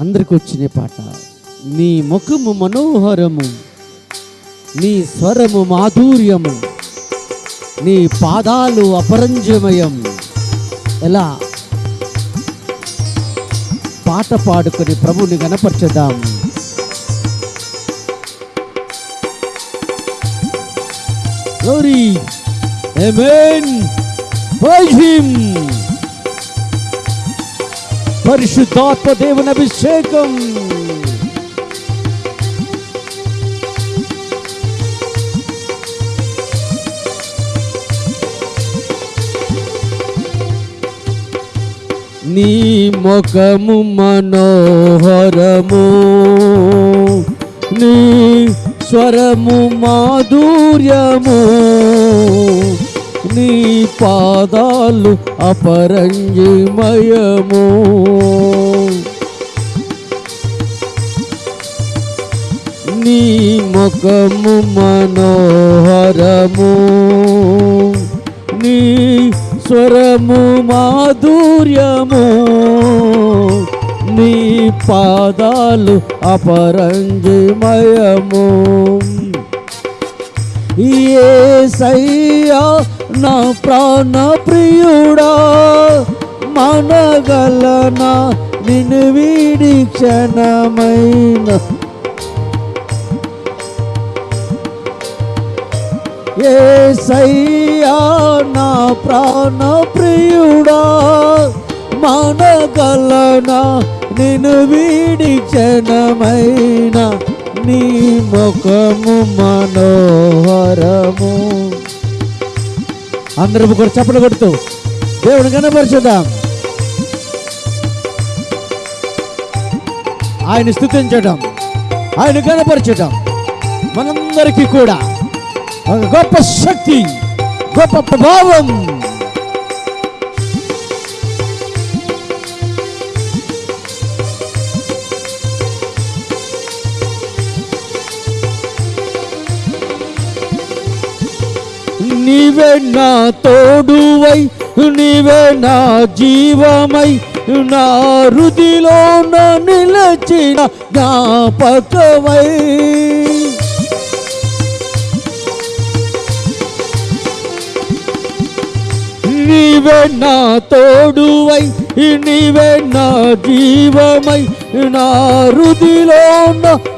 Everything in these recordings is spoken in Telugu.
అందరికి వచ్చిన పాట నీ ముఖము మనోహరము నీ స్వరము మాధుర్యము నీ పాదాలు అపరంజమయం ఎలా పాట పాడుకొని ప్రభుని గణపరచుదాం Glory. Amen. Praise him. పరిశుద్ధాత్మ దేవుని అభిషేకం. నీ ముఖము మనోహరము నీ స్వరము మాధుర్యము నీ పాదాలు అపరంజిమయము. నీ ముఖము మనోహరము. నీ స్వరము మాధుర్యము. నీ పాదాలు అపరంజిమయము. ఏ సయ్యా నా ప్రాణ ప్రియుడా మనగలనా నిన్ను వీడి క్షణమైన ఏ సయ్యా నా ప్రాణ ప్రియుడా మనగలనా నిన్ను వీడి క్షణమైన నీ ముఖము మనోహరము. అందరూ కూడా చప్పలు కొడుతూ దేవుని కనపరచుదాం ఆయన స్థుతించడం ఆయన కనపరచడం మనందరికీ కూడా. ఒక గొప్ప శక్తి గొప్ప ప్రభావం. నీవే నా తోడువై నీవే నా జీవమై నా రుదిలో నిలచిన జ్ఞాపకమై నీవే నా తోడువై నీవే నా జీవమై నా రుదిలో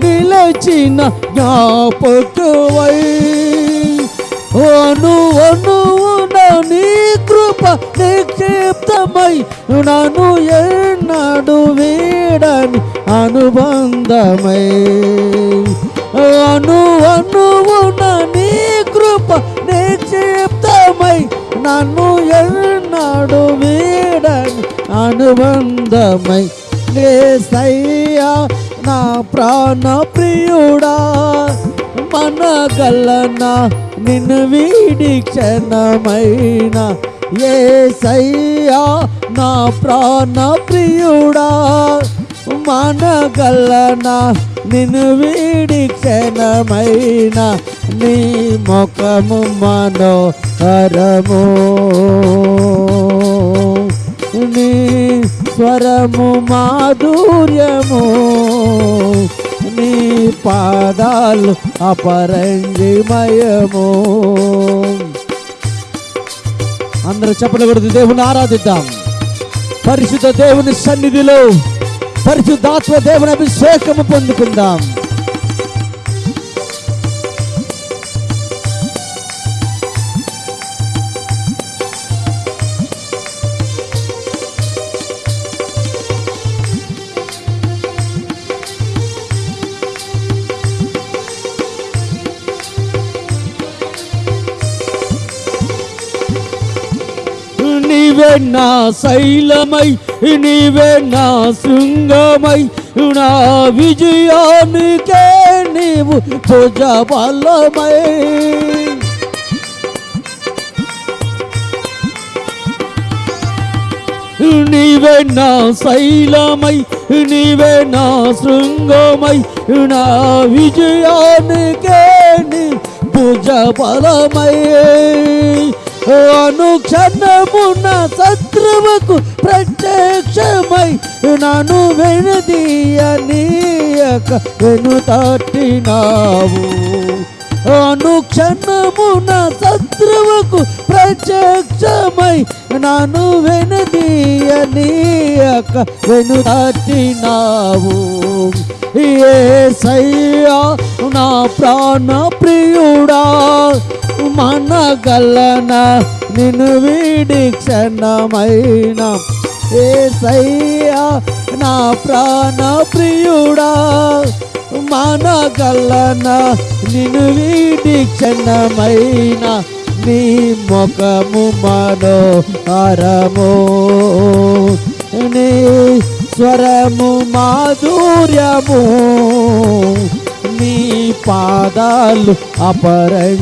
నిలచిన జ్ఞాపకమై అను అనువున నీ కృప నిక్షిప్తమై నన్ను ఎన్నడు వీడని అనుబంధమై అను అనువున నీ కృప నిక్షిప్తమై నన్ను ఎన్నడు వీడని అనుబంధమై సయ్యా నా ప్రాణ ప్రియుడా మనగలనా నిన్ను వీడి క్షణమైన ఏ సయ్యా నా ప్రాణ ప్రియుడా. మనగలనా నిన్ను వీడి క్షణమైన నీ ముఖము మనోహరము. నీ స్వరము మాధుర్యము. నీ పాదాలు అపరంజిమయము. అందరూ చెప్పలు కొడుతూ దేవుని ఆరాధిద్దాం. పరిశుద్ధ దేవుని సన్నిధిలో పరిశుద్ధాత్మ దేవుని అభిషేకము పొందుకుందాం. నీవే నా శైలమై నీవే నా శృంగమై నా విజయానికే నీవు భుజ బలమై నీవే నా శైలమై నీవే నా శృంగమై నా విజయానికే నీ భుజ బలమై అనుక్షణమున శత్రువుకు ప్రత్యక్షమై నన్ను వెనుదీయనీయక వెనుతట్టినావు అనుక్షణమున శత్రువుకు ప్రత్యక్షమై నన్ను వెనుదీయనీయక ఏ సయ్యా నా ప్రాణ ప్రియుడా మనగలన నిన్ను వీడి క్షణమైన. సయ్యా నా ప్రాణ ప్రియుడా మనగలన నిన్ను వీడి క్షణమైన. నీ ముఖము మనోహరము నీ స్వరము మాధుర్యము. నీ పాదాలు అపరంగిమయము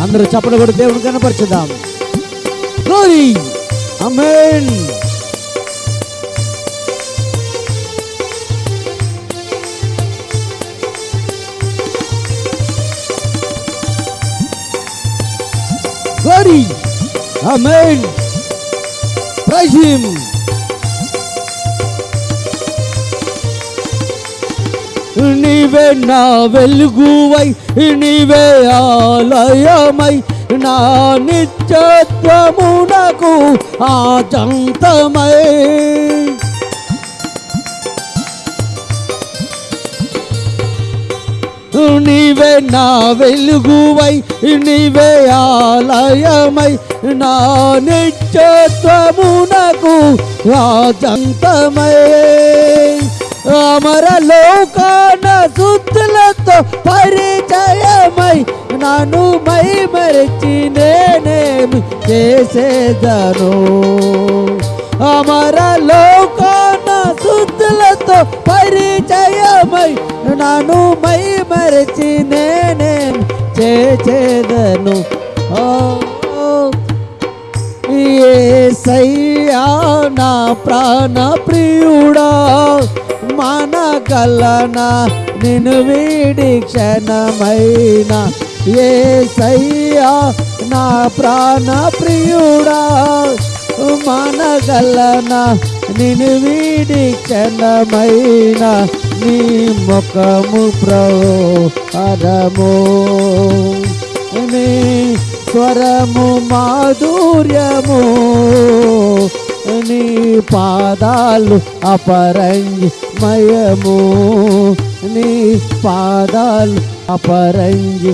అందరూ చెప్పడం కూడా దేవుడు కనపరచుదాం. అమేన్ Amen. Praise him. నీవే నా వెలుగువై నీవే ఆలయమై నా నిత్యత్వమునకు ఆచంతమై నీవే నా వెలుగువై నీవే ఆలయమై. నా నిత్యత్వమునకు రాజంతమై. అమరలోకాన శుద్ధులతో పరిచయమై నన్ను మై మరిచి నేనేమి చేసేదను? అమరలోకా లోకాన పరిచయమై నన్ను మై మరచి నేనే చేదను ఏ సయ్యా నా ప్రాణ ప్రియుడా మన కలనా నిన్ను వీడి క్షణమైన. సయ్యా నా ప్రాణ ప్రియుడా మనగలనా? నిన్ను వీడి క్షణమైన నీ ముఖము ప్రహరము నీ స్వరము మాధుర్యము. నీ పాదాలు అపరంగిమయము నీ పాదాలు అపరంగిమయము